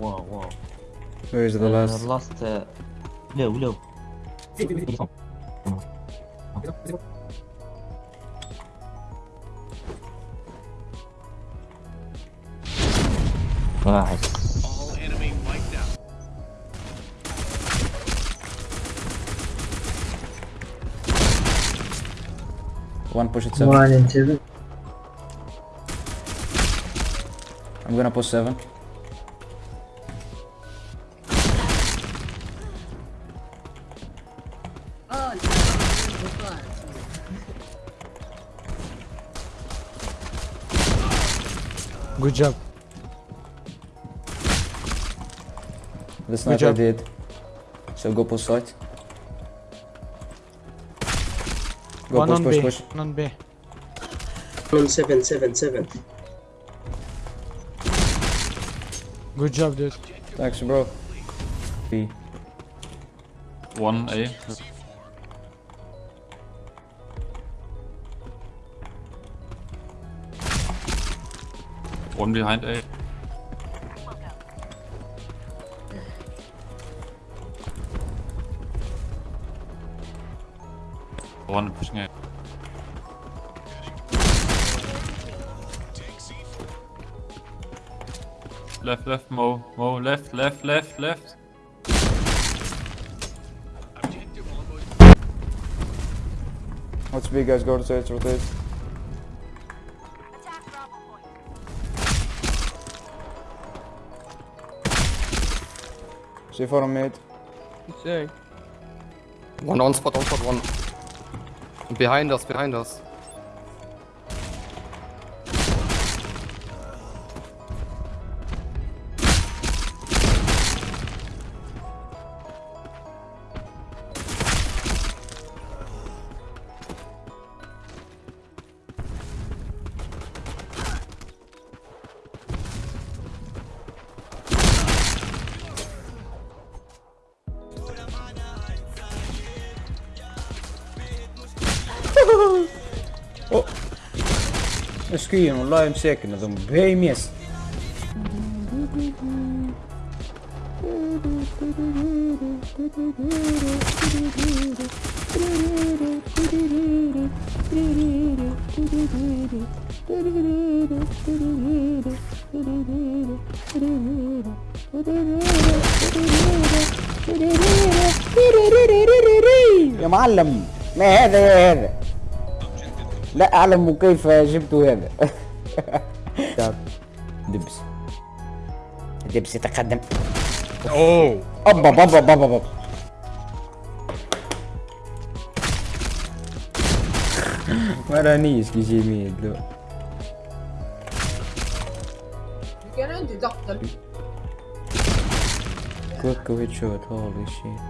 Where is the Uh, last? last uh, low, low. Nice. All enemy wiped out. One push at seven. One and seven. I'm gonna push seven. Good job. The sniper job. did. So go push side. Go One push, on push, B. push. One on B. On seven, seven, seven. Good job, dude. Thanks, bro. B. One A. One behind A. One pushing A. Left, left, Mo, Mo, left, left, left, left. Objective almost What's B, guys? Go to stage, rotate. C4 on mid. One on spot, on spot, one. Behind us, behind us. مسكين والله مساكن هذوم بهيم يس يا معلم ما هذا يا هذا لا أعلم كيف جبت هذا. دبس. دبس يتقدم. Oh. أبا بابا بابا بابا ما رانيش كي جي ميد لو كان عندي ضغط. كوكو هيد شوت هولي شيت